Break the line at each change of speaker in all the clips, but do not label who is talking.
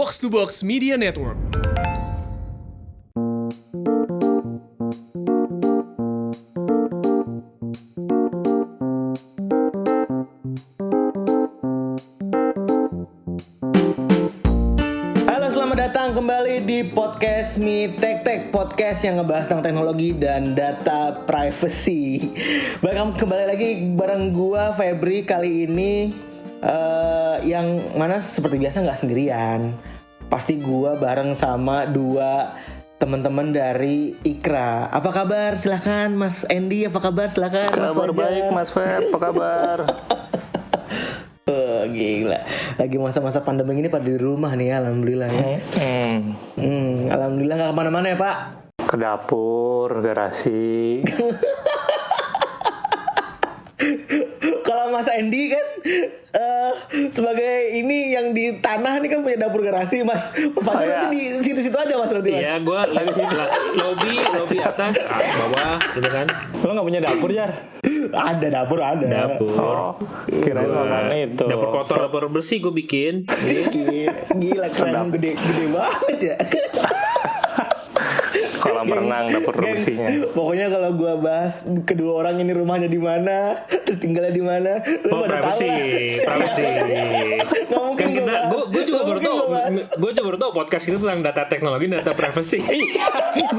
Box to Box Media Network.
Halo, selamat datang kembali di podcast Mi Tek Tek Podcast yang ngebahas tentang teknologi dan data privacy. Welcome kembali lagi bareng gua Febri kali ini eh, yang mana seperti biasa nggak sendirian. Pasti gua bareng sama dua teman-teman dari Ikra. Apa kabar? Silahkan Mas Andy, apa kabar? Silahkan. Mas
Kabar
Fajar.
baik Mas Feb, apa kabar?
Oh, gila. Lagi masa-masa pandemi ini pada di rumah nih, alhamdulillah ya.
Hmm,
Hmm, alhamdulillah nggak ke mana-mana ya Pak.
ke dapur, garasi.
Kalau Mas Andy kan eh, sebagai ini yang di tanah nih kan punya dapur garasi Mas. Fajar
Oh,
nanti di situ-situ aja Mas berarti Mas.
Iya, gue lagi sih lah, lobby, lobby atas, ah, bawah, gitu kan.
Lo nggak punya dapur Jar?
Ada dapur ada.
Dapur.
Oh, makan itu.
Dapur kotor, dapur bersih gue bikin.
Gila, gila keren gede gede banget ya.
Kolam renang dapur
Gengs,
bersihnya.
Pokoknya kalau gua bahas kedua orang ini rumahnya di mana, terus tinggalnya di mana, lu
Oh,
pada tahu
privacy,
lah.
privacy.
Nggak mungkin
Kan kita,
gua bahas.
gue juga baru tau, gue juga baru tau podcast itu tentang data teknologi, dan data privacy.
gue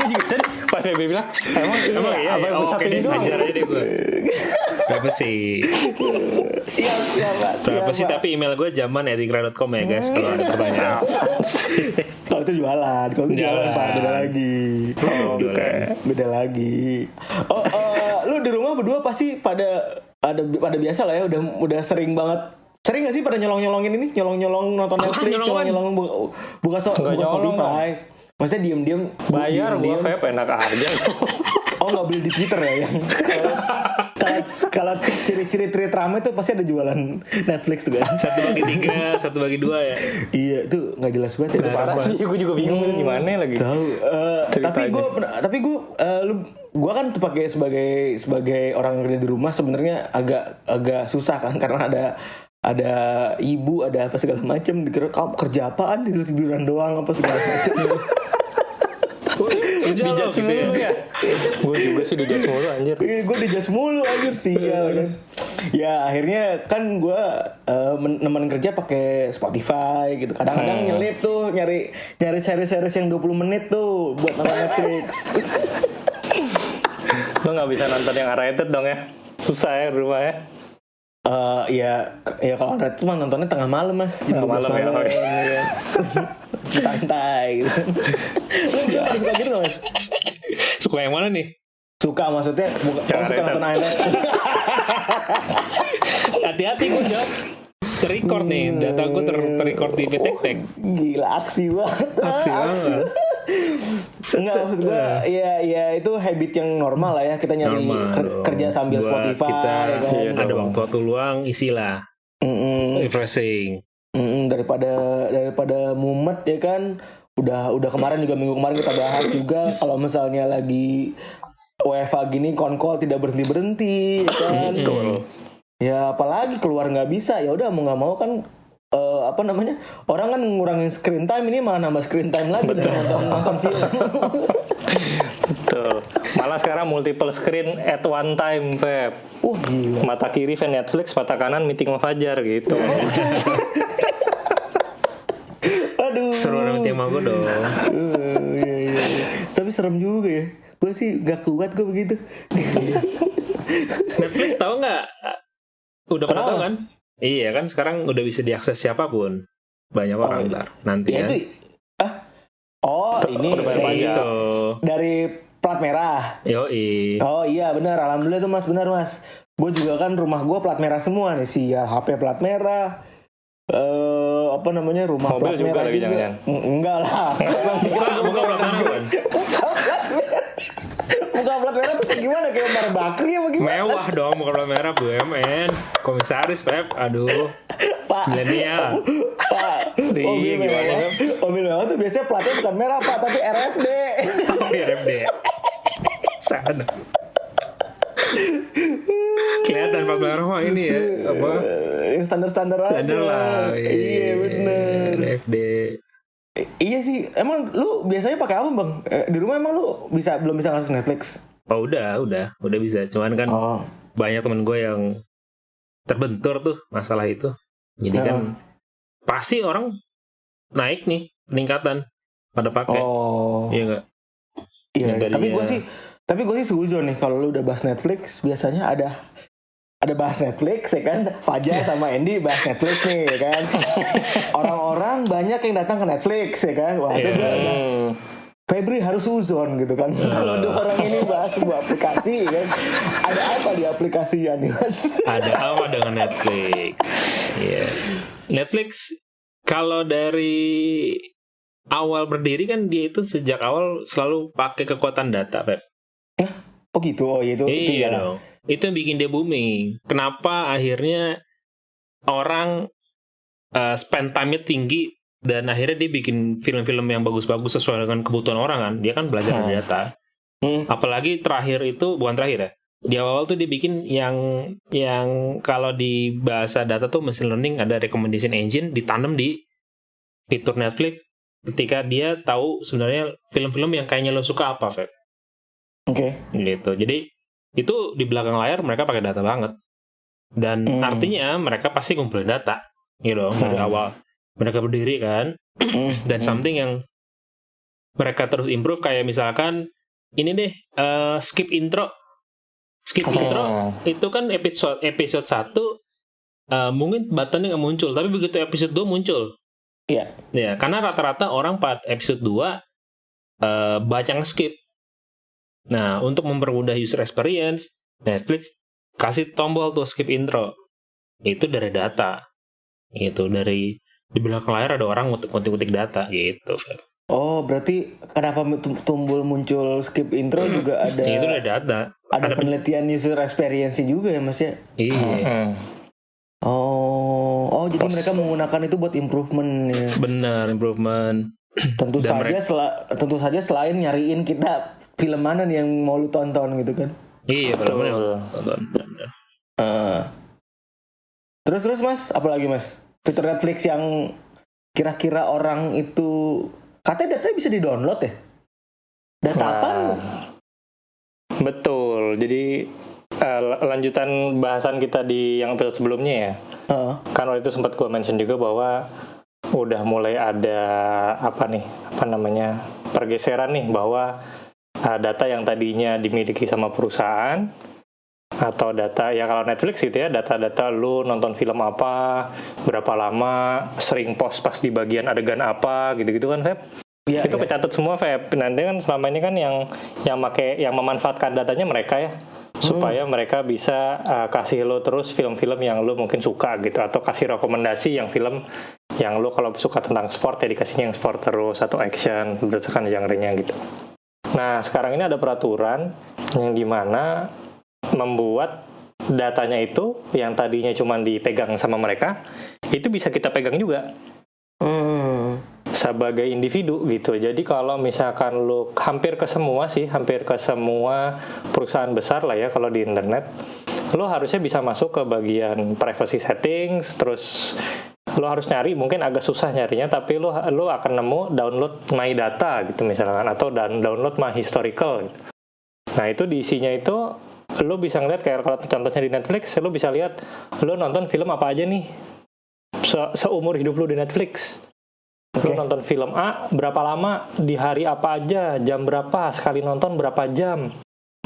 juga tadi pas Feby bilang, emang,
Emang iya,
apa
ya?
yang
Oh, oke
ini
deh,
doang?
ajar aja deh gue. Privacy.
Siap, siap,
Privacy, tapi email gue zaman edigra.com ya guys, kalau ada pertanyaan.
Kalau itu jualan, kalau itu jualan,
Jualan.
Pak, beda lagi.
Oh, Oke.
Beda lagi. Oh, eh, lu di rumah berdua pasti pada ada pada biasa lah ya, udah udah sering banget. Sering gak sih pada nyolong-nyolongin ini? Nyolong-nyolong nonton Netflix, nyolong-nyolong buka, buka, so, buka
nyolong,
Spotify. Maksudnya diem-diem
Bayar gue
diem-diem.
Feb, enak aja.
Oh nggak beli di Twitter ya yang kalau ciri-ciri rame tuh pasti ada jualan Netflix tuh kan.
Satu bagi tiga, satu bagi dua ya.
iya itu nggak jelas banget itu
Parah sih, gue juga bingung ini gimana lagi.
Tahu. eh, tapi gue tapi gue lu gue kan sebagai sebagai sebagai orang yang kerja di rumah sebenarnya agak agak susah kan karena ada ada ibu ada apa segala macam dikira kamu kerja apaan tidur tiduran doang apa segala macam
Kerja
Dijudge
gitu ya.
ya? Gue juga sih dijudge mulu anjir.
gue dijas mulu anjir sih kan. ya akhirnya kan gue uh, nemenin kerja pakai Spotify gitu kadang-kadang nyelip tuh nyari nyari series-series yang 20 menit tuh buat nonton Netflix
Lo nggak bisa nonton yang rated dong ya? Susah ya rumah ya?
Eh ya ya kalau Red tuh mah nontonnya tengah malam mas jam
Tengah
12
malam ya,
malam, ya. santai gitu lu berdua pada suka gitu mas
Suka yang mana nih?
suka maksudnya bukan
Yang
oh, suka nonton Island
Hati-hati gue jawab. Terrecord nih, data gue ter terrecord di Tek
gila aksi banget
Aksi banget.
Enggak maksud gue ya ya itu habit yang normal lah ya kita nyari
Normal
ker-
dong.
kerja sambil
Buat
Spotify
kita
ya kan
Iya
ada
dong.
waktu-waktu luang isilah
Mm-mm.
refreshing
Mm-mm, daripada daripada mumet ya kan? Udah udah kemarin juga minggu kemarin kita bahas juga kalau misalnya lagi WFA gini konkol tidak berhenti berhenti ya kan?
Betul.
ya apalagi keluar nggak bisa ya udah mau nggak mau kan eh, apa namanya orang kan ngurangin screen time ini malah nambah screen time lagi nonton nonton film
Betul. Malah sekarang multiple screen at one time, Feb.
wah gila.
Mata kiri fan Netflix, mata kanan meeting sama Fajar gitu.
aduh.
Seru ada tema gue dong.
Iya, iya, iya. tapi serem juga ya. Gue sih gak kuat gue begitu.
Netflix tahu nggak? Udah pernah
Kenapa,
tahu kan? Iya kan sekarang udah bisa diakses siapa pun. Banyak orang
iya.
ntar nanti
ya
ya
itu ah? Oh ini.
udah bayar pajak.
itu
dari plat merah
yoi
Oh iya benar, alhamdulillah tuh mas benar mas. Gue juga kan rumah gue plat merah semua nih sih ya HP plat merah. Eh apa namanya rumah
Mobil
plat
juga
merah
lagi
juga.
jangan-jangan?
Mm, Enggak lah.
buka buka plat merah kan
Buka plat merah tuh kayak gimana kayak Bar Bakri apa gimana?
mewah dong buka plat merah BUMN komisaris Pep aduh
Pak.
milenial
Pak.
Iya,
Mobil
gimana,
mewah. Mobil mewah tuh biasanya platnya bukan merah pak, tapi RFD.
RFD sana kelihatan merah mah ini ya apa
Yang standar-standar aja.
ada lah
Iya bener.
RFD
I- iya sih, emang lu biasanya pakai apa bang? Eh, di rumah emang lu bisa belum bisa masuk Netflix?
Oh udah, udah, udah bisa. Cuman kan
Oh,
banyak temen gue yang terbentur tuh masalah itu. Jadi kan pasti orang naik nih peningkatan pada pakai.
oh,
Iya nggak?
iya. Tapi gue sih, tapi gue sih setuju nih kalau lu udah bahas Netflix, biasanya ada ada bahas Netflix ya kan? Fajar sama Andy bahas Netflix nih ya kan? Orang-orang banyak yang datang ke Netflix ya kan? Wah itu
Iya.
Febri harus uzon gitu kan? Kalau dua orang ini bahas sebuah aplikasi ya kan? Ada apa di aplikasinya nih mas?
Ada apa dengan Netflix? Iya. Netflix kalau dari awal berdiri kan dia itu sejak awal selalu pakai kekuatan data, Pep.
oh gitu oh iya itu itu
iya
ya
dong. Itu yang bikin dia booming. Kenapa akhirnya orang uh, spend time-nya tinggi dan akhirnya dia bikin film-film yang bagus-bagus sesuai dengan kebutuhan orang kan. Dia kan belajar dari
Hmm.
data.
Hmm.
Apalagi terakhir itu bukan terakhir ya. Di awal tuh dia bikin yang yang kalau di bahasa data tuh machine learning ada recommendation engine ditanam di fitur Netflix ketika dia tahu sebenarnya film-film yang kayaknya lo suka apa, Feb
oke
gitu. Jadi itu di belakang layar mereka pakai data banget. Dan
Hmm.
artinya mereka pasti ngumpulin data gitu dari
Hmm.
awal mereka berdiri kan
Hmm,
dan
hmm.
something yang mereka terus improve kayak misalkan ini deh eh, skip intro. Skip
Hmm.
intro itu kan episode episode 1 eh, mungkin buttonnya nggak muncul, tapi begitu episode 2 muncul.
Iya.
Ya, karena rata-rata orang pada episode 2 eh, baca skip. Nah, untuk mempermudah user experience, Netflix kasih tombol tuh skip intro. Itu dari data. Itu dari di belakang layar ada orang ngutik-ngutik data gitu.
Oh berarti kenapa tumbul muncul skip intro juga ada
itu dari data.
ada
ada pen-
penelitian user experience juga ya mas ya
Iya.
Hmm.
oh oh jadi
Pos-
mereka menggunakan itu buat improvement ya
Benar, improvement.
tentu
Dan
saja
mereka-
tentu saja selain nyariin kita film mana nih yang mau lu tonton gitu kan
Iya,
Betul.
benar. Tonton, benar.
Eh. terus terus mas apalagi mas fitur Netflix yang kira-kira orang itu katanya datanya bisa di download ya data
Nah,
apa
Betul. Jadi eh, lanjutan bahasan kita di yang episode sebelumnya ya. Kan waktu itu sempat gue mention juga bahwa udah mulai ada apa nih apa namanya pergeseran nih bahwa eh, data yang tadinya dimiliki sama perusahaan atau data ya kalau Netflix gitu ya data-data lu nonton film apa berapa lama sering post pas di bagian adegan apa gitu-gitu kan Feb
Iya,
itu
iya.
kecatat semua Feb nanti kan selama ini kan yang yang make yang memanfaatkan datanya mereka ya supaya mereka bisa uh, kasih lo terus film-film yang lo mungkin suka gitu atau kasih rekomendasi yang film yang lo kalau suka tentang sport ya dikasihnya yang sport terus atau action berdasarkan genre-nya gitu. Nah sekarang ini ada peraturan yang di mana membuat datanya itu yang tadinya cuma dipegang sama mereka itu bisa kita pegang juga
Hmm.
sebagai individu gitu. Jadi kalau misalkan lu hampir ke semua sih, hampir ke semua perusahaan besar lah ya kalau di internet, lu harusnya bisa masuk ke bagian privacy settings, terus lu harus nyari mungkin agak susah nyarinya tapi lu lu akan nemu download my data gitu misalkan atau dan download my historical gitu. Nah, itu di isinya itu lu bisa ngeliat kayak kalau contohnya di Netflix, lu bisa lihat lu nonton film apa aja nih se- seumur hidup lu di Netflix. Lu
Oke.
nonton film A berapa lama di hari apa aja, jam berapa, sekali nonton berapa jam.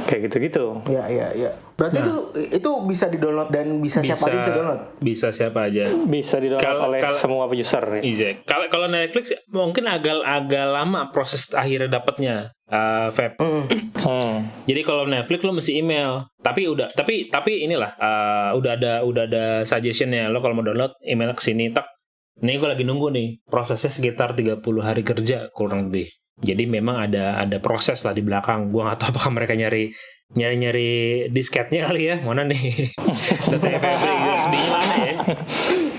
Kayak gitu-gitu.
Ya, ya, ya. Berarti
Nah.
itu itu bisa di-download dan bisa, siapa aja bisa download.
bisa siapa aja.
Bisa di-download
Kalau-
oleh
kalau-
semua user. ya.
Iya. Kalau kalau Netflix mungkin agak agak lama proses akhirnya dapatnya uh, Feb.
Hmm.
Hmm.
Jadi kalau Netflix lo mesti email. Tapi udah tapi tapi inilah uh, udah ada udah ada suggestionnya lo kalau mau download email ke sini tak. Ini gue lagi nunggu nih. Prosesnya sekitar 30 hari kerja kurang lebih. Jadi memang ada ada proses lah di belakang. Gua nggak tahu apakah mereka nyari nyari nyari disketnya kali ya. Mana nih? Data USB mana ya?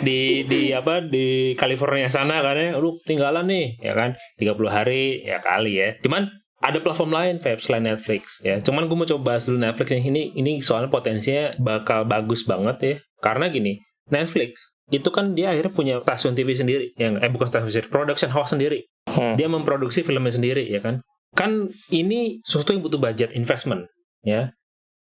Di di apa di California sana kan ya. Lu tinggalan nih ya kan 30 hari ya kali ya. Cuman ada platform lain Feb selain Netflix ya. Cuman gue mau coba bahas dulu Netflix yang ini ini soalnya potensinya bakal bagus banget ya. Karena gini, Netflix itu kan dia akhirnya punya stasiun TV sendiri yang eh bukan stasiun sendiri, production house sendiri
Hmm.
dia memproduksi filmnya sendiri ya kan? Kan ini sesuatu yang butuh budget investment ya.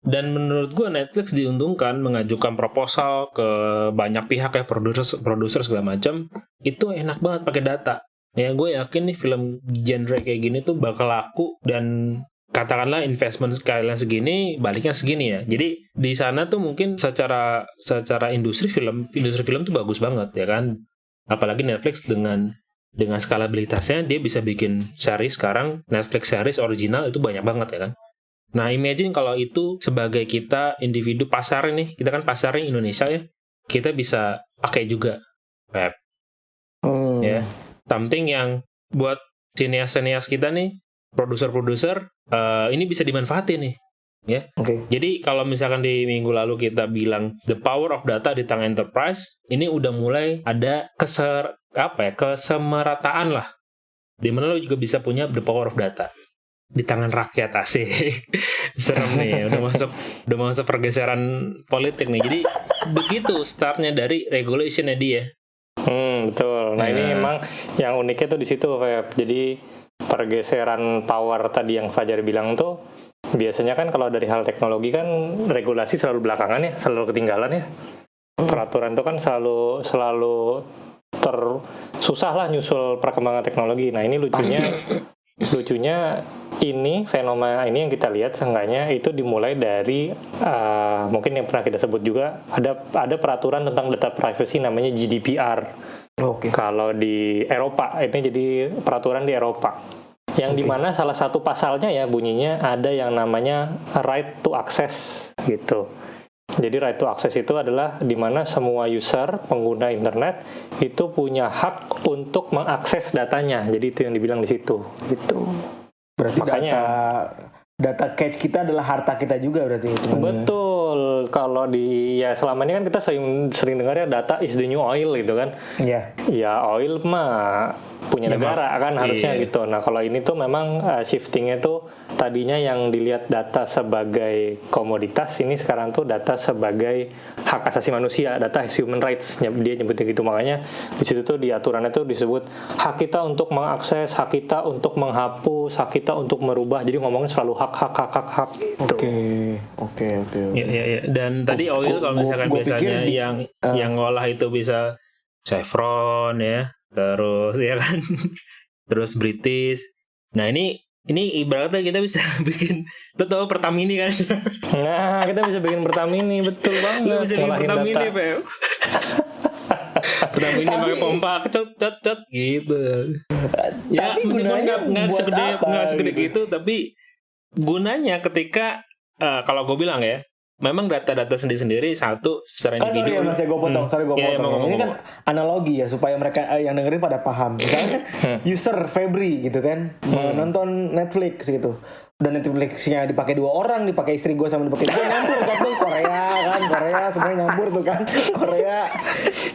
Dan menurut gua Netflix diuntungkan mengajukan proposal ke banyak pihak ya produser produser segala macam itu enak banget pakai data. Ya gue yakin nih film genre kayak gini tuh bakal laku dan katakanlah investment kalian segini baliknya segini ya. Jadi di sana tuh mungkin secara secara industri film industri film tuh bagus banget ya kan? Apalagi Netflix dengan dengan skalabilitasnya dia bisa bikin series sekarang. Netflix series original itu banyak banget ya kan? Nah imagine kalau itu sebagai kita individu pasar nih kita kan pasarnya Indonesia ya. Kita bisa pakai juga web.
Hmm.
Ya. something yang buat sinias-sinias kita nih produser-produser eh, ini bisa dimanfaatin nih
Oke.
jadi kalau misalkan di minggu lalu kita bilang the power of data di tangan enterprise, ini udah mulai ada keser apa ya kesemerataan lah. Di mana lo juga bisa punya the power of data di tangan rakyat asik. Serem nih, ya, udah masuk udah masuk pergeseran politik nih. Jadi begitu startnya dari regulationnya dia.
Hmm, betul. Nah, ini
Ya.
emang yang uniknya tuh di situ, Feb. Jadi pergeseran power tadi yang Fajar bilang tuh biasanya kan kalau dari hal teknologi kan regulasi selalu belakangan ya, selalu ketinggalan ya. Peraturan tuh kan selalu selalu ter susah lah nyusul perkembangan teknologi. Nah, ini lucunya lucunya ini fenomena ini yang kita lihat seenggaknya itu dimulai dari uh, mungkin yang pernah kita sebut juga ada ada peraturan tentang data privacy namanya GDPR
Oke.
kalau di Eropa ini jadi peraturan di Eropa yang
Oke.
di mana salah satu pasalnya ya bunyinya ada yang namanya right to access gitu jadi right to access itu adalah di mana semua user pengguna internet itu punya hak untuk mengakses datanya jadi itu yang dibilang di situ gitu
Berarti
Makanya-
data data catch kita adalah harta kita juga berarti teman-teman.
betul kalau di ya selama ini kan kita sering sering dengar ya data is the new oil gitu kan
Iya.
ya oil mah punya
Ya,
negara kan harusnya
iya.
gitu. Nah kalau ini tuh memang uh, shiftingnya tuh tadinya yang dilihat data sebagai komoditas ini sekarang tuh data sebagai hak asasi manusia, data human rights dia nyebutnya gitu makanya di situ tuh di aturannya tuh disebut hak kita untuk mengakses, hak kita untuk menghapus, hak kita untuk merubah. Jadi ngomongnya selalu hak hak hak hak hak. Gitu.
Oke. Oke, oke, oke.
Ya, ya, ya. Dan tadi
Gua-
oil
gua-
kalau misalkan
gua pikir
biasanya
di-
yang
Ah.
yang ngolah itu bisa Chevron ya, terus ya kan, terus British. Nah ini ini ibaratnya kita bisa bikin, lo tau Pertamini kan?
Nah kita bisa bikin Pertamini betul banget.
lo bisa bikin Pertamini. Pep. Pertamini pakai pompa, cet cet cet gitu. Ya
Tapi
meskipun nggak
buat
segede
apa,
nggak segede
gitu?
gitu, tapi gunanya ketika eh, kalau gue bilang ya, memang data-data sendiri-sendiri satu secara
Kan sorry
individu.
ya mas ya gue potong,
Hmm.
sorry gue
Iya, iya,
potong.
mau,
ya. Ini kan analogi ya supaya mereka eh, yang dengerin pada paham. Misalnya
Hmm.
user Febri gitu kan menonton Netflix gitu. Dan Netflixnya dipakai dua orang, dipakai istri gue sama dipakai gue nyampur kan tuh Korea kan, Korea semuanya nyampur tuh kan, Korea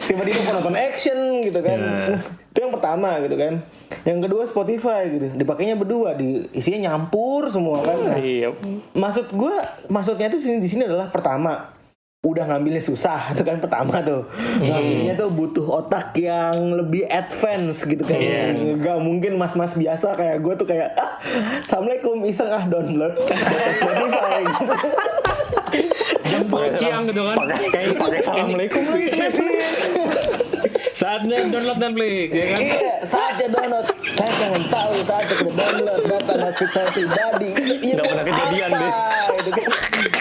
tiba-tiba nonton action gitu kan,
Ya.
itu yang pertama gitu kan. Yang kedua Spotify gitu, dipakainya berdua, di isinya nyampur semua kan. Nah,
Iya.
maksud gue maksudnya tuh sini di sini adalah pertama udah ngambilnya susah itu kan pertama tuh ngambilnya tuh butuh otak yang lebih advance gitu kan
Iya.
nggak mungkin mas-mas biasa kayak gue tuh kayak ah, assalamualaikum iseng ah download Spotify gitu
jam siang gitu kan.
Pakai kayak pakai assalamualaikum lagi.
Saatnya download Netflix ya kan.
iya saatnya download saya pengen tahu saatnya download data Netflix saya pribadi iya
Nggak
buat
pernah kejadian deh.
Itu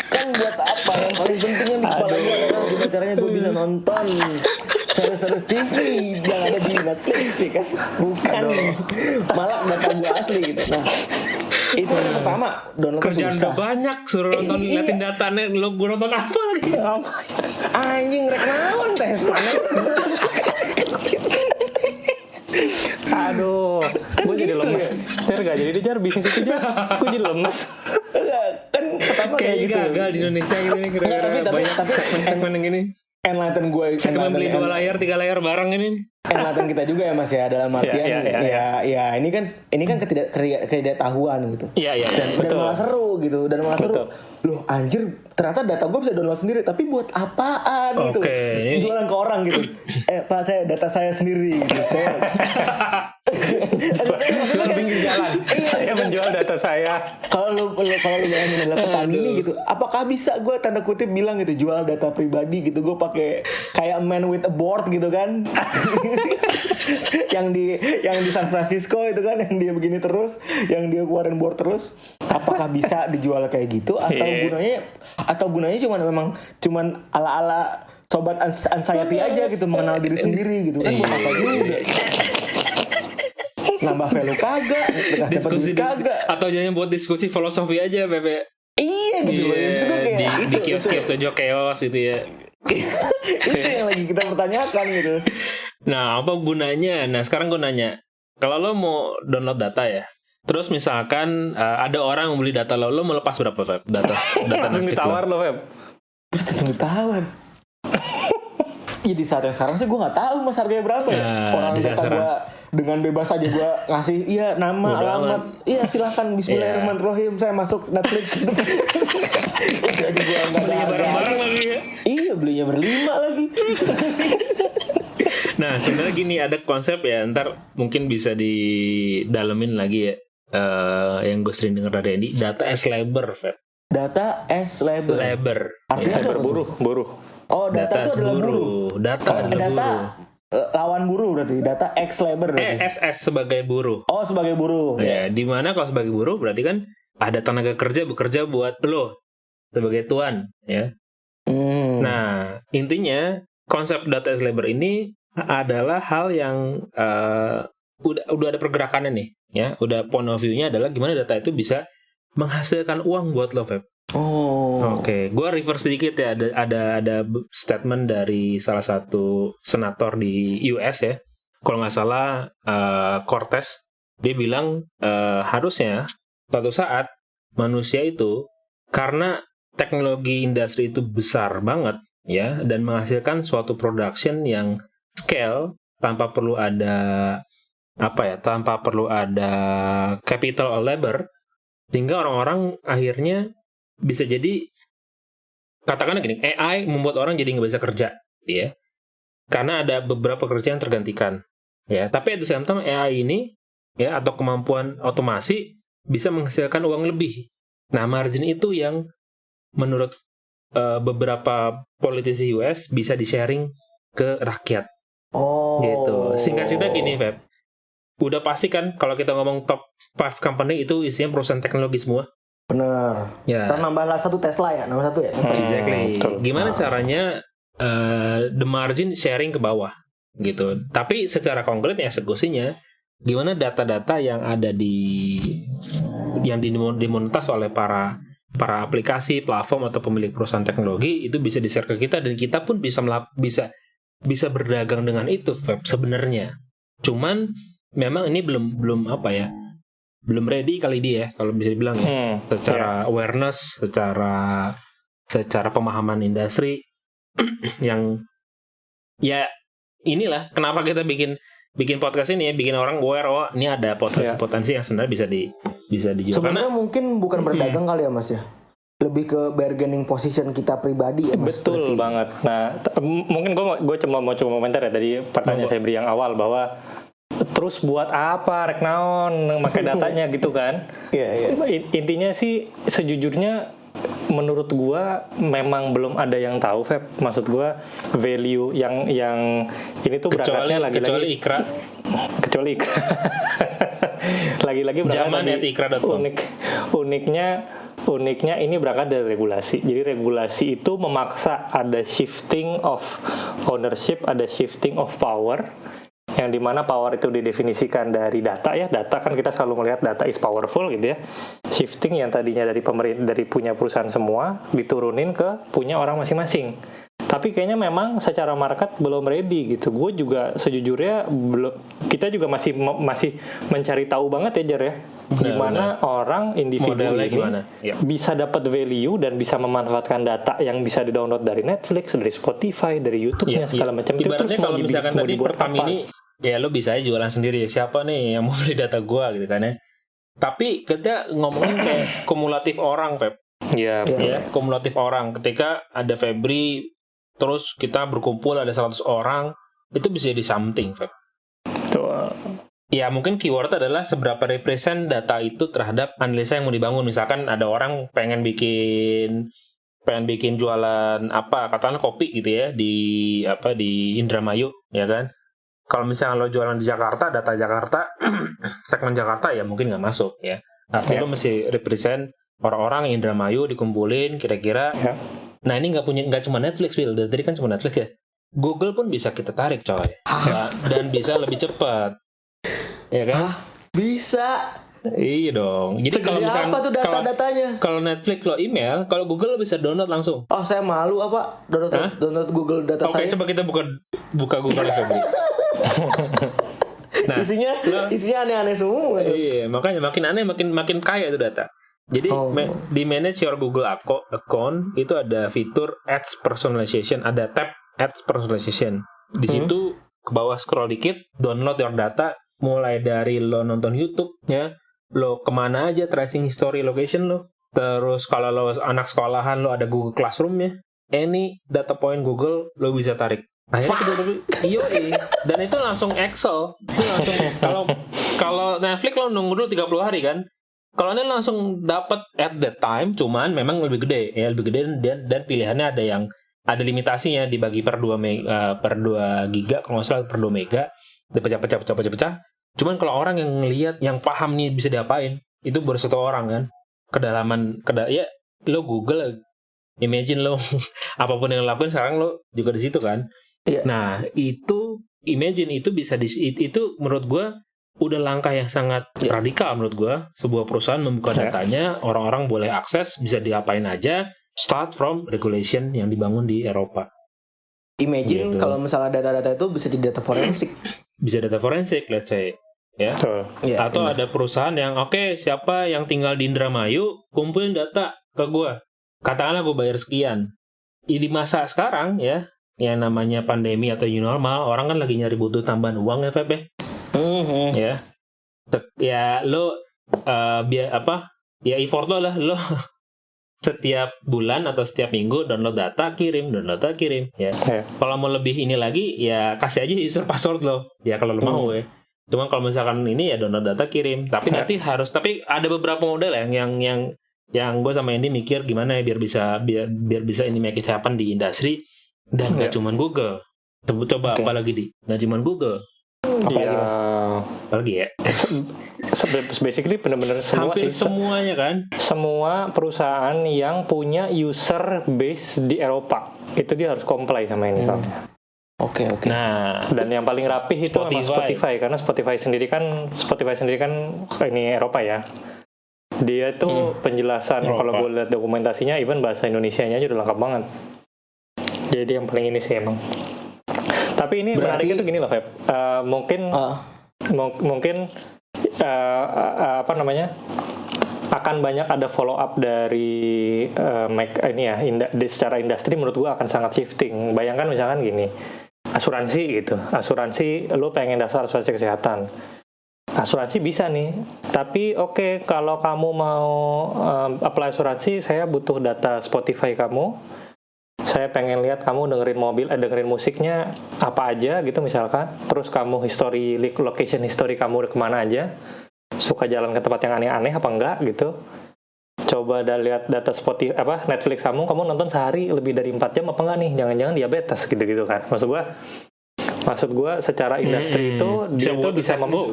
kan buat apa yang paling pentingnya di kepala gue adalah gimana caranya gue bisa nonton series-series TV yang ada di Netflix sih kan bukan malah data gue asli gitu nah itu yang pertama download
Kerjaan
susah
udah banyak suruh nonton
Iya.
liatin data net lo gue nonton apa lagi?
anjing rek naon teh
Aduh, gue jadi
gitu
lemes.
ya?
Jar gak jadi jar bisnis itu jar. Gue jadi lemes.
Kayak gitu
gagal di Indonesia gitu nih gara-gara
tapi- tapi-
banyak
tapi-
segmen-segmen yang gini.
enlighten gue
Segmen beli
enlighten-
dua layar, tiga layar bareng ini.
Enlighten kita juga ya mas ya dalam artian
Iya, iya,
ya,
iya,
ya, ini kan ini kan ketidak ketidaktahuan gitu
Iya, iya, iya.
dan, dan malah seru gitu dan malah seru
Betul.
loh anjir ternyata data gue bisa download sendiri tapi buat apaan gitu
Oke, ini-
jualan ke orang gitu eh pak saya data saya sendiri gitu saya
Jual pinggir jalan.
Iya,
saya
gitu.
menjual data saya.
kalau lu kalau lu bayangin adalah petani nih gitu apakah bisa gue tanda kutip bilang gitu jual data pribadi gitu gue pakai kayak man with a board gitu kan yang di yang di San Francisco itu kan yang dia begini terus yang dia keluarin board terus. Apakah bisa dijual kayak gitu? Atau
Iya.
gunanya atau gunanya cuman memang cuman ala ala sobat anxiety aja gitu mengenal diri sendiri gitu kan? Buat apa juga? Nambah value kagak?
Diskusi diskusi.
kagak?
Atau jangan buat diskusi filosofi aja Pepe
Iya gitu loh.
Iya,
kayak
di,
itu,
di kios-kios Sojo Chaos gitu ya.
Itu, itu yang lagi kita pertanyakan gitu.
Nah, apa gunanya? Nah, sekarang gue nanya, kalau lo mau download data ya, terus misalkan uh, ada orang yang beli data lo, lo mau lepas berapa Feb? Data data
Langsung ditawar
lo?
loh, Feb.
Tunggu tawar. Ya di saat yang sekarang sih gue nggak tahu mas harganya berapa ya.
Nah,
Orang data gue dengan bebas aja gue ngasih iya nama
Bodo
alamat.
amat.
Iya silahkan Bismillahirrahmanirrahim saya masuk Netflix gitu. Aja gue nggak harga.
Bareng-bareng lagi ya.
Iya belinya berlima lagi.
Nah, sebenarnya gini ada konsep ya, ntar mungkin bisa didalemin lagi ya. eh, yang gue sering denger dari Andy, data as labor, Feb.
Data S label.
Labor.
Artinya apa tuh?
Berburuh, buruh.
Oh data, itu adalah buruh.
Data
Oh,
adalah
data
buruh.
eh, lawan buruh berarti. Data X labor
Eh,
berarti.
SS sebagai buruh.
Oh sebagai buruh.
Ya, di mana kalau sebagai buruh berarti kan ada tenaga kerja bekerja buat lo sebagai tuan, ya.
Hmm.
Nah, intinya konsep data as labor ini adalah hal yang eh, udah udah ada pergerakannya nih, ya. Udah point of view-nya adalah gimana data itu bisa menghasilkan uang buat lo, Feb.
Oh.
Oke, gua reverse sedikit ya. Ada ada ada statement dari salah satu senator di US ya. Kalau nggak salah eh, Cortez dia bilang eh, harusnya suatu saat manusia itu karena teknologi industri itu besar banget ya dan menghasilkan suatu production yang scale tanpa perlu ada apa ya tanpa perlu ada capital or labor sehingga orang-orang akhirnya bisa jadi katakanlah gini AI membuat orang jadi nggak bisa kerja ya. Karena ada beberapa kerja yang tergantikan ya. Tapi at the same time AI ini ya atau kemampuan otomasi bisa menghasilkan uang lebih. Nah margin itu yang menurut eh, beberapa politisi US bisa di sharing ke rakyat
Oh.
gitu singkat cerita gini Feb udah pasti kan kalau kita ngomong top 5 company itu isinya perusahaan teknologi semua
Bener.
ya
lah satu Tesla ya, nomor satu ya. Tesla.
Hmm,
Exactly.
betul.
Gimana
Ah.
caranya eh, the margin sharing ke bawah gitu. Tapi secara konkret ya eksekusinya gimana data-data yang ada di yang dimon- dimonetize oleh para para aplikasi, platform atau pemilik perusahaan teknologi itu bisa di-share ke kita dan kita pun bisa bisa bisa berdagang dengan itu Feb, sebenarnya. Cuman memang ini belum belum apa ya? Belum ready kali dia ya kalau bisa dibilang ya
Hmm,
secara awareness, secara secara pemahaman industri yang ya inilah kenapa kita bikin bikin podcast ini ya bikin orang aware oh ini ada potensi
Ya.
potensi yang sebenarnya bisa di bisa dijual karena
Sebenarnya mungkin bukan berdagang kali ya Mas ya. Lebih ke bargaining position kita pribadi ya Mas.
Betul
Berarti.
banget. Nah, mungkin gue gue cuma mau coba komentar ya tadi pertanyaan saya beri yang awal bahwa terus buat apa rek naon pakai datanya gitu kan?
Iya, iya.
In- Intinya sih sejujurnya menurut gua memang belum ada yang tahu Feb. Maksud gua value yang yang ini tuh
kecuali
berangkatnya lagi-lagi
kecuali ikra
kecuali lagi-lagi berangkat
Zaman
dari unik. Uniknya uniknya ini berangkat dari regulasi. Jadi regulasi itu memaksa ada shifting of ownership ada shifting of power yang di mana power itu didefinisikan dari data ya. Data kan kita selalu melihat data is powerful gitu ya. Shifting yang tadinya dari pemerintah dari punya perusahaan semua diturunin ke punya orang masing-masing tapi kayaknya memang secara market belum ready gitu gue juga sejujurnya belum kita juga masih masih mencari tahu banget ya Jar ya
Benar,
gimana orang individu
Modelnya
ini
gimana? Ya.
bisa dapat value dan bisa memanfaatkan data yang bisa di-download dari Netflix, dari Spotify, dari YouTube-nya
Iya,
segala
iya.
macam itu
Ibaratnya
terus
kalau
dibi-
misalkan tadi
dibuat
pertama
apa?
ini ya lo bisa aja jualan sendiri siapa nih yang mau beli data gua gitu kan ya tapi kita ngomongin kayak kumulatif orang Feb
Iya,
Iya.
ya kumulatif orang ketika ada Febri terus kita berkumpul ada 100 orang itu bisa jadi something Feb
betul.
ya mungkin keyword adalah seberapa represent data itu terhadap analisa yang mau dibangun. Misalkan ada orang pengen bikin pengen bikin jualan apa katakanlah kopi gitu ya di apa di Indramayu ya kan kalau misalnya lo jualan di Jakarta data Jakarta segmen Jakarta ya mungkin nggak masuk ya artinya
Ya.
lo mesti represent orang-orang Indramayu dikumpulin kira-kira
Ya.
Nah ini nggak punya nggak cuma Netflix Bill dari tadi kan cuma Netflix ya Google pun bisa kita tarik coy dan bisa lebih cepat ya kan
Hah? Bisa.
iya dong jadi kalau misalnya
apa tuh
kalau
data-datanya?
kalau Netflix lo email kalau Google lo bisa download langsung
Oh, saya malu apa download
Hah?
download Google data
Oke,
saya.
coba kita buka buka Google Febri. nah,
isinya
lo-
isinya aneh-aneh semua.
iya, makanya makin aneh makin makin kaya itu data. Jadi
Oh.
ma- di manage your Google Acco- account itu ada fitur ads personalization, ada tab ads personalization. Di
Hmm.
situ ke bawah scroll dikit, download your data mulai dari lo nonton YouTube ya, lo ke mana aja tracing history location lo. Terus kalau lo anak sekolahan lo ada Google Classroom ya, any data point Google lo bisa tarik. Akhirnya kita iyo dan itu langsung Excel, itu langsung kalau kalau Netflix lo nunggu dulu 30 hari kan. Kalau ini langsung dapat at that time, cuman memang lebih gede ya lebih gede dan dan pilihannya ada yang ada limitasinya dibagi per 2 mega, per 2 giga kalau nggak salah per 2 mega dipecah-pecah pecah-pecah cuman kalau orang yang ngelihat yang paham nih bisa diapain itu baru satu orang kan. Kedalaman keda ya lo Google imagine lo apa pun yang lo lakuin sekarang lo juga di situ kan.
Iya.
nah itu imagine itu bisa di it- itu menurut gua udah langkah yang sangat
Iya.
radikal menurut gua sebuah perusahaan membuka
Ya.
datanya orang-orang boleh akses bisa diapain aja start from regulation yang dibangun di Eropa
Imagine
Gitu.
kalau misalnya data-data itu bisa jadi data forensik.
bisa data forensik let's say
Betul.
Iya.
atau
benar.
ada perusahaan yang oke siapa yang tinggal di Indramayu kumpulin data ke gua katakanlah gue bayar sekian Ya, di masa sekarang ya yang namanya pandemi atau new normal orang kan lagi nyari butuh tambahan uang ya Feb ya. Ya ya lo eh, biar apa ya effort lo lah lo setiap bulan atau setiap minggu download data kirim download data kirim ya
Ya.
kalau mau lebih ini lagi ya kasih aja user password lo ya kalau lo
Hmm.
mau ya cuman kalau misalkan ini ya download data kirim tapi
Ya.
nanti harus tapi ada beberapa model yang yang yang yang gue sama Andy mikir gimana ya biar bisa biar biar bisa ini make it happen di industri dan nggak
Ya.
cuman Google coba coba
Oke.
apa lagi di nggak cuman Google
Apalagi,
Ya,
Mas?
apalagi ya
basically benar-benar semua
hampir
sih. Se-
semuanya kan
semua perusahaan yang punya user base di Eropa itu dia harus comply sama ini
Hmm.
soalnya.
Oke, oke.
nah
Dan yang paling rapih itu memang
Spotify.
Spotify karena Spotify sendiri kan Spotify sendiri kan ini Eropa ya. Dia tuh penjelasan
Eropa.
kalau gue lihat dokumentasinya even bahasa Indonesianya aja udah lengkap banget. Jadi yang paling ini sih emang. Tapi ini
Berarti-
menariknya tuh gini loh, Feb. Eh, mungkin
Ah,
Mung- mungkin eh, eh, apa namanya akan banyak ada follow up dari eh, Mac- ini ya inda- secara industri menurut gua akan sangat shifting. Bayangkan misalkan gini asuransi gitu. Asuransi lu pengen daftar asuransi kesehatan. Asuransi bisa nih. Tapi oke kalau kamu mau em, apply asuransi saya butuh data Spotify kamu saya pengen lihat kamu dengerin mobil, eh, dengerin musiknya apa aja gitu misalkan. Terus kamu history, location history kamu udah ke mana aja. Suka jalan ke tempat yang aneh-aneh apa enggak gitu. Coba ada lihat data Spotify apa Netflix kamu, kamu nonton sehari lebih dari 4 jam apa enggak nih? Jangan-jangan diabetes gitu-gitu kan. Maksud gua maksud gua secara industri
Hmm,
itu dia
buat
bisa mem-
go.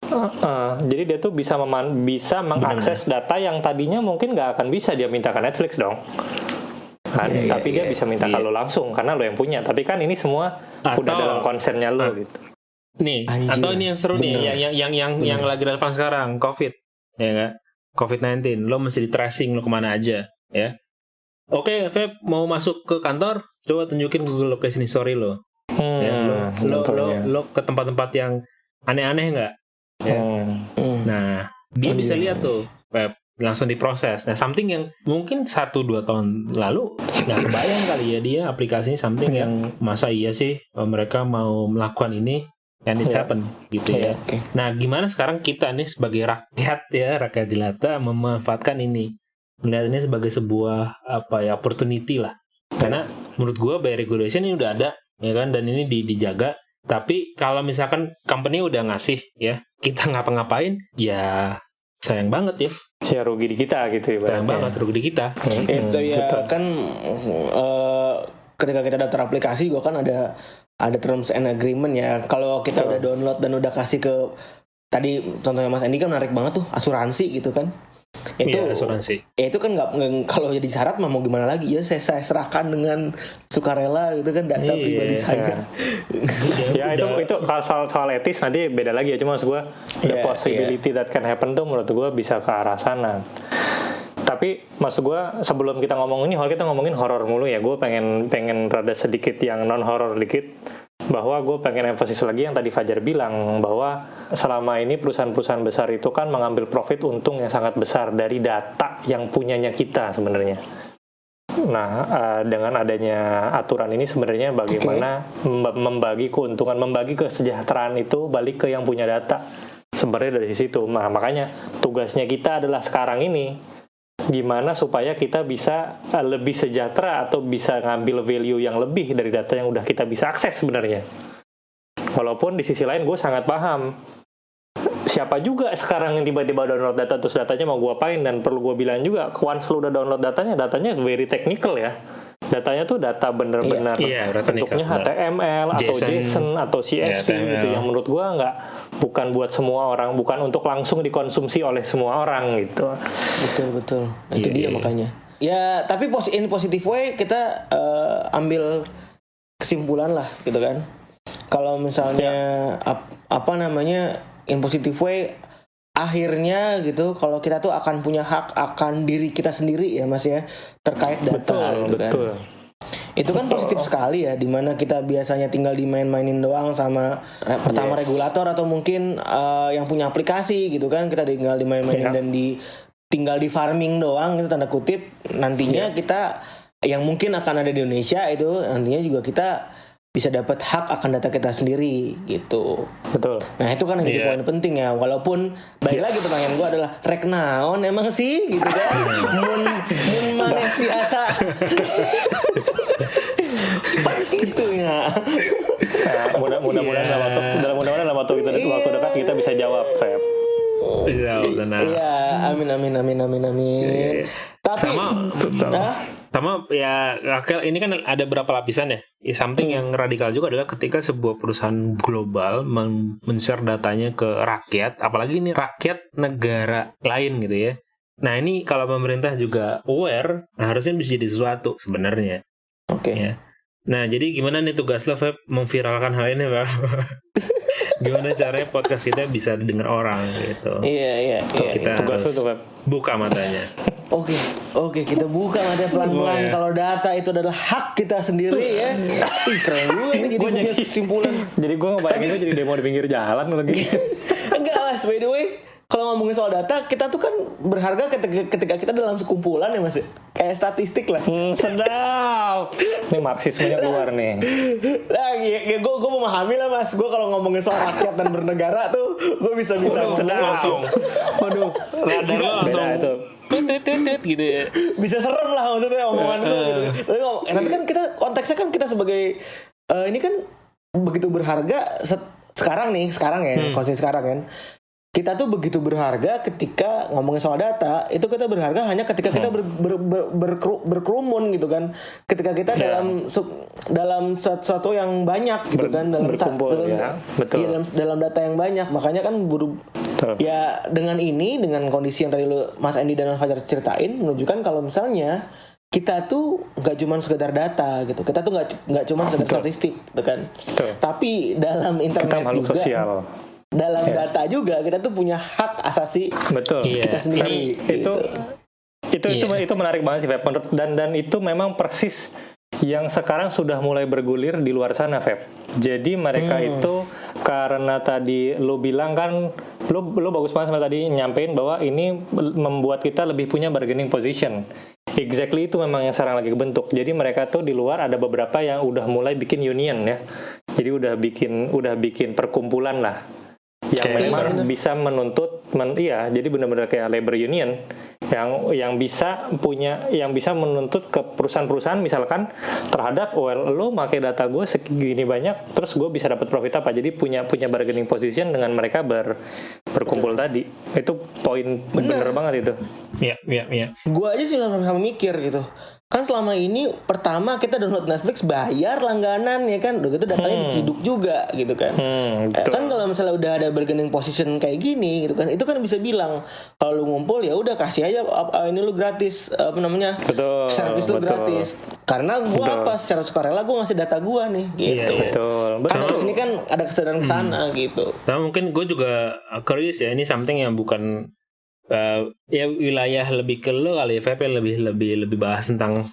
Uh-uh. jadi dia tuh bisa meman- bisa mengakses data yang tadinya mungkin nggak akan bisa dia minta ke Netflix dong. Kan?
Iya, iya,
tapi dia
iya.
bisa minta
Iya.
kalau langsung karena lo yang punya. Tapi kan ini semua
Atau-
udah dalam konsennya lo
Ah.
gitu.
nih
Anjir.
atau ini yang seru nih
Bener.
yang yang yang yang,
Bener.
yang lagi relevan sekarang covid ya nggak covid 19 lo mesti di tracing lo ke mana aja ya oke Feb mau masuk ke kantor coba tunjukin Google Location History lo
Hmm,
ya, lo, lo, lo,
tentunya.
lo ke tempat-tempat yang aneh-aneh nggak ya.
Hmm.
hmm.
nah dia
Oh,
bisa
iya.
lihat tuh Feb langsung diproses nah something yang mungkin satu dua tahun lalu nggak kebayang kali ya dia aplikasinya something
Iya.
yang masa iya sih eh, mereka mau melakukan ini and it's
Iya.
happen gitu ya
Oke.
Nah, gimana sekarang kita nih sebagai rakyat ya, rakyat jelata memanfaatkan ini, melihat ini sebagai sebuah apa ya opportunity lah. Karena menurut gua by regulation ini udah ada, ya kan, dan ini di- dijaga Tapi kalau misalkan company udah ngasih ya, kita ngapa-ngapain, ya sayang banget ya.
Ya rugi di kita gitu
Sayang
ibaratnya.
banget rugi di kita.
Hmm,
itu ya
betul.
kan eh, ketika kita daftar aplikasi gua kan ada ada terms and agreement ya kalau kita
Betul.
udah download dan udah kasih ke tadi contohnya Mas Andi kan menarik banget tuh asuransi gitu kan itu
Iya, asuransi.
ya itu kan nggak kalau jadi syarat mah mau gimana lagi? Ya saya, saya serahkan dengan sukarela gitu kan data
Iya,
pribadi saya.
Ya itu itu kalau soal soal etis nanti beda lagi ya. Cuma maksud gue the
Iya,
possibility that can happen tuh menurut gue bisa ke arah sana. Tapi maksud gue sebelum kita ngomong ini kalau kita ngomongin horor mulu ya. Gue pengen pengen rada sedikit yang non horor dikit bahwa gue pengen emphasis lagi yang tadi Fajar bilang bahwa selama ini perusahaan-perusahaan besar itu kan mengambil profit untung yang sangat besar dari data yang punyanya kita sebenarnya. Nah, eh, dengan adanya aturan ini sebenarnya bagaimana mem- membagi keuntungan, membagi kesejahteraan itu balik ke yang punya data. Sebenarnya dari situ. Nah, makanya tugasnya kita adalah sekarang ini gimana supaya kita bisa eh, lebih sejahtera atau bisa ngambil value yang lebih dari data yang udah kita bisa akses sebenarnya. Walaupun di sisi lain gue sangat paham. Siapa juga sekarang yang tiba-tiba download data terus datanya mau gue apain? Dan perlu gue bilang juga once lu udah download datanya datanya very technical ya datanya tuh data bener-bener
Iya, data
bentuknya. HTML atau
JSON,
JSON atau CSV
Iya,
gitu yang menurut gua nggak bukan buat semua orang bukan untuk langsung dikonsumsi oleh semua orang gitu.
Betul betul. Nah, itu
Iya,
dia
iya, iya.
makanya. Ya tapi in positive way kita eh, ambil kesimpulan lah gitu kan. Kalau misalnya ap- apa namanya in positive way akhirnya gitu kalau kita tuh akan punya hak akan diri kita sendiri ya mas ya terkait data
betul
gitu kan.
betul.
Itu kan positif sekali ya di mana kita biasanya tinggal dimain-mainin doang sama re- pertama
Yes.
regulator atau mungkin eh, yang punya aplikasi gitu kan kita tinggal dimain-mainin
Iya.
dan di tinggal di farming doang itu tanda kutip. Nantinya kita yang mungkin akan ada di Indonesia itu nantinya juga kita bisa dapat hak akan data kita sendiri gitu.
betul
Nah itu kan yang jadi
Iya.
poin penting ya. Walaupun balik lagi pertanyaan gue adalah rek naon emang sih gitu kan. mun mun maneh tiasa. Pan gitu ya.
nah, mudah mudah-mudahan
Iya.
dalam waktu dalam mudah-mudahan dalam waktu kita waktu dekat kita bisa jawab Feb
Iya, benar.
Iya, amin amin amin amin amin. Tapi
Sama
Hah?
sama ya Rakel ini kan ada berapa lapisan ya? ya something yang radikal juga adalah ketika sebuah perusahaan global men- men-share datanya ke rakyat, apalagi ini rakyat negara lain gitu ya. Nah ini kalau pemerintah juga aware, nah harusnya bisa jadi sesuatu sebenarnya.
Oke.
Ya. Nah jadi gimana nih tugas lo Feb memviralkan hal ini Feb? gimana caranya podcast kita bisa didengar orang gitu?
Iya iya
Tuh,
iya.
kita
tugas lu
harus
tuh Feb
buka matanya.
Oke, oke kita buka mata pelan-pelan kalau data itu adalah hak kita sendiri ya. Ih, keren juga nih jadi
Gua
punya kesimpulan.
jadi gue ngebayanginnya jadi demo di pinggir jalan lagi
Enggak mas, by the way, kalau ngomongin soal data, kita tuh kan berharga ketika, ketika kita dalam sekumpulan ya mas. Kayak statistik lah.
hmm, sedap ini marxismenya keluar nih
Lah, ya, gue gue memahami lah mas. Gue kalau ngomongin soal rakyat dan bernegara tuh, gue bisa bisa
sedap.
langsung. Waduh, radar langsung
beda itu
tit tit tit, gitu ya.
bisa serem lah maksudnya omongan gue gitu. Tapi, ngom- eh, tapi kan kita konteksnya kan kita sebagai eh, ini kan begitu berharga set- sekarang nih sekarang ya
Hmm.
kondisi sekarang kan kita tuh begitu berharga ketika ngomongin soal data itu kita berharga hanya ketika kita ber, ber, ber- berkeru- berkerumun gitu kan ketika kita
Ya.
dalam su- dalam sesuatu yang banyak gitu
Ber-
kan dalam
berkumpul,
dalam,
ya. Betul.
iya, dalam dalam data yang banyak makanya kan buru,
Betul.
Ya dengan ini dengan kondisi yang tadi lu Mas Andi dan Mas Fajar ceritain menunjukkan kalau misalnya kita tuh nggak cuma sekedar data gitu. Kita tuh nggak nggak cuma sekedar statistik gitu kan.
Betul.
Tapi dalam
kita
internet
makhluk
juga
sosial
dalam
Ya.
data juga kita tuh punya hak asasi
betul
kita sendiri
itu
gitu.
itu itu
Iya.
itu menarik banget sih Feb dan dan itu memang persis yang sekarang sudah mulai bergulir di luar sana Feb jadi mereka
Hmm.
itu karena tadi lo bilang kan lo lo bagus banget sama tadi nyampein bahwa ini membuat kita lebih punya bargaining position Exactly itu memang yang sekarang lagi kebentuk. Jadi mereka tuh di luar ada beberapa yang udah mulai bikin union ya. Jadi udah bikin udah bikin perkumpulan lah yang
Kayak
memang
labor.
bisa menuntut men, iya jadi benar-benar kayak labor union yang yang bisa punya yang bisa menuntut ke perusahaan-perusahaan misalkan terhadap well lo pakai data gue segini banyak terus gue bisa dapat profit apa jadi punya punya bargaining position dengan mereka ber, berkumpul tadi itu poin bener. banget itu
Iya, iya, iya.
Gua aja sih sama-sama mikir gitu. Kan selama ini pertama kita download Netflix bayar langganan ya kan, udah gitu datanya
Hmm.
diciduk juga gitu kan.
hmm,
Eh,
betul.
kan kalau misalnya udah ada bargaining position kayak gini gitu kan, itu kan bisa bilang kalau lu ngumpul ya udah kasih aja apa, ini lu gratis apa namanya
betul
servis lu
betul.
gratis. Karena gua
Betul.
apa secara sukarela gua ngasih data gua nih
Iya,
gitu.
iya.
betul
Kan
betul
dari sini kan ada kesadaran ke sana gitu.
Nah, mungkin gue juga uh, curious ya, ini something yang bukan uh, ya wilayah lebih ke lo kali ya, Feb, ya, lebih lebih lebih bahas tentang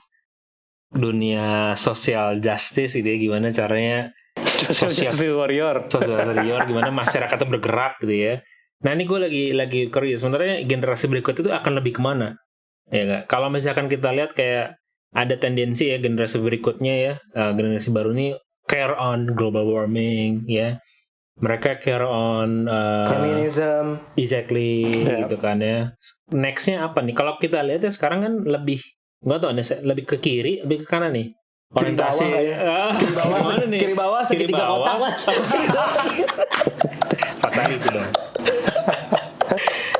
dunia social justice gitu ya, gimana caranya
social
Sosial-
justice warrior
social warrior, gimana masyarakat bergerak gitu ya. Nah ini gue lagi lagi curious, sebenarnya generasi berikut itu akan lebih ke mana? Ya nggak? Kalau misalkan kita lihat kayak ada tendensi ya generasi berikutnya ya, uh, generasi baru ini care on global warming ya. Mereka care on uh,
Feminism.
Exactly
Ya.
gitu kan ya. Nextnya apa nih? Kalau kita lihat ya sekarang kan lebih nggak tahu nih lebih ke kiri, lebih ke kanan nih.
Kiri bawah.
Ah,
Kiri bawah, kiri bawah
Kiri
segitiga
bawah.
kotak mas.
Dong.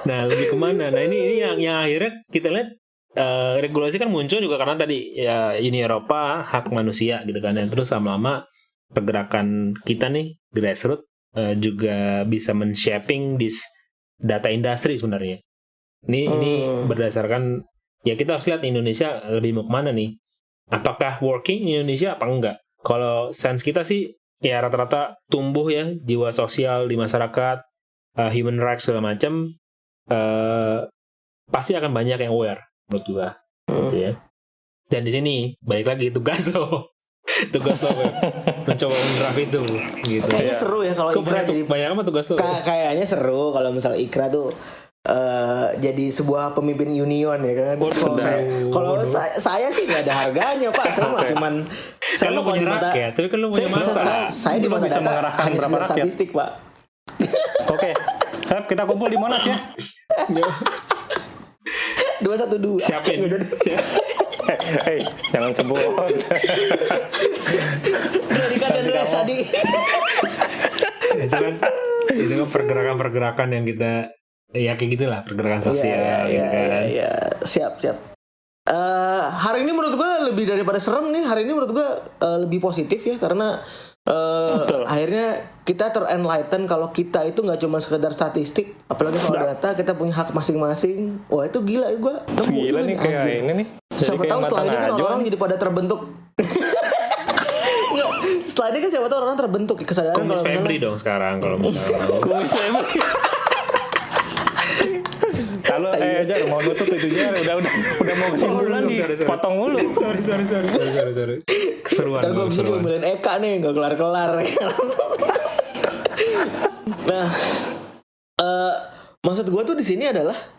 nah lebih ke mana? Nah ini ini yang yang akhirnya kita lihat eh, regulasi kan muncul juga karena tadi ya ini Eropa hak manusia gitu kan. Dan terus lama-lama pergerakan kita nih grassroots eh, juga bisa men-shaping this data industry sebenarnya. Ini ini
Hmm.
berdasarkan ya kita harus lihat Indonesia lebih mau ke mana nih. Apakah working in Indonesia apa enggak? Kalau sense kita sih ya rata-rata tumbuh ya jiwa sosial di masyarakat, uh, human rights segala macam eh pasti akan banyak yang aware menurut gua gitu ya. Dan di sini balik lagi tugas lo. Tugas lo mencoba mendraft itu gitu.
Kayaknya
Iya.
seru ya kalau Ikra jadi
banyak apa tugas lo?
Ka- kayaknya seru kalau misalnya Ikra tuh eh, jadi sebuah pemimpin union ya kan. Kalau saya, kalau saya, saya sih nggak ada harganya pak. Saya mah cuman saya
Kan lo
mah kalau
punya
di mata
rakyat, tapi kan lo punya
saya,
masa.
saya, saya di
Lo
mata data hanya
rakyat?
statistik pak.
oke Feb, kita kumpul di Monas ya
Dua satu dua.
Siapin. Siap.
Hei, jangan sebut.
Dikata dulu tadi.
itu kan itu kan pergerakan-pergerakan yang kita ya kayak gitulah pergerakan sosial
Iya,
gitu
iya,
kan.
iya, iya. Siap, siap. Eh, hari ini menurut gue lebih daripada serem nih. Hari ini menurut gue eh, lebih positif ya karena eh,
Betul.
akhirnya kita terenlighten kalau kita itu nggak cuma sekedar statistik, apalagi soal
Sedap.
data kita punya hak masing-masing. Wah itu gila gue.
Gila nih kayak ini nih.
Siapa tahu setelah ini kan orang jadi pada terbentuk. Nggak, setelah ini kan siapa tahu orang terbentuk kesadaran
Kumis
kalau
Febri dong sekarang kalau misalnya.
Kumis Febri. Kalau eh Jar mau nutup itu Jar udah udah udah mau kesimpulan nih potong mulu.
sorry sorry sorry sorry sorry sorry. Keseruan.
Ntar gue Eka nih nggak kelar-kelar. nah, eh maksud gue tuh di sini adalah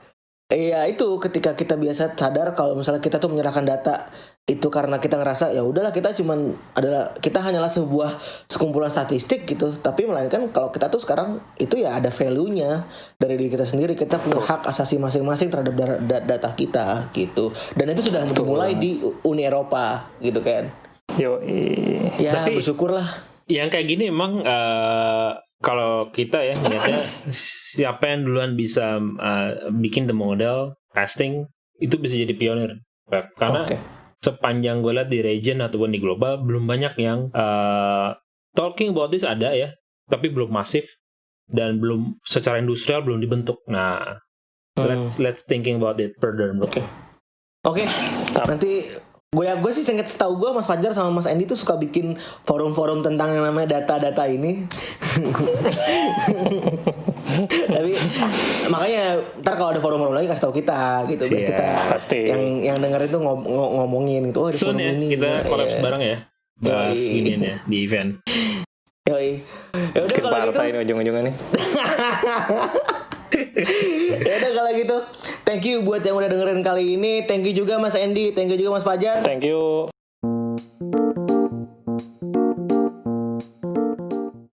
ya itu ketika kita biasa sadar kalau misalnya kita tuh menyerahkan data itu karena kita ngerasa ya udahlah kita cuman adalah kita hanyalah sebuah sekumpulan statistik gitu. Tapi melainkan kalau kita tuh sekarang itu ya ada value-nya dari diri kita sendiri. Kita punya hak asasi masing-masing terhadap da- da- data kita gitu. Dan itu sudah dimulai di Uni Eropa gitu kan.
Yo,
ya
Tapi-
bersyukurlah.
Yang kayak gini emang eh, kalau kita ya niatnya siapa yang duluan bisa eh, bikin the model testing itu bisa jadi pionir. Karena
Oke.
sepanjang gue lihat di region ataupun di global belum banyak yang eh, talking about this ada ya, tapi belum masif dan belum secara industrial belum dibentuk. Nah, let's let's thinking about it further.
Oke. Oke, nanti gue ya gue sih singkat setahu gue Mas Fajar sama Mas Andy tuh suka bikin forum-forum tentang yang namanya data-data ini. Tapi makanya ntar kalau ada forum-forum lagi kasih tahu kita gitu biar
Siap,
kita
pasti.
yang yang dengerin itu ngom- ngom- ngomongin gitu. Oh, di
Soon
forum
ya
ini.
kita
Iya.
collab bareng ya. Bahas ginian ya di event.
Yoi. Ya udah kalau gitu.
partai ini ujung-ujungnya nih.
Ya udah kalau gitu. Thank you buat yang udah dengerin kali ini. Thank you juga Mas Andy, thank you juga Mas Fajar.
Thank you.